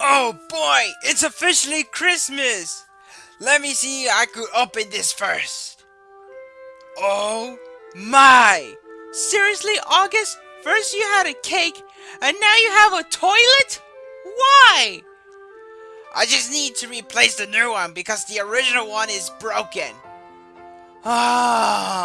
Oh boy, it's officially Christmas! Let me see I could open this first. Oh my! Seriously, August? First you had a cake, and now you have a toilet? Why? I just need to replace the new one because the original one is broken. Ah.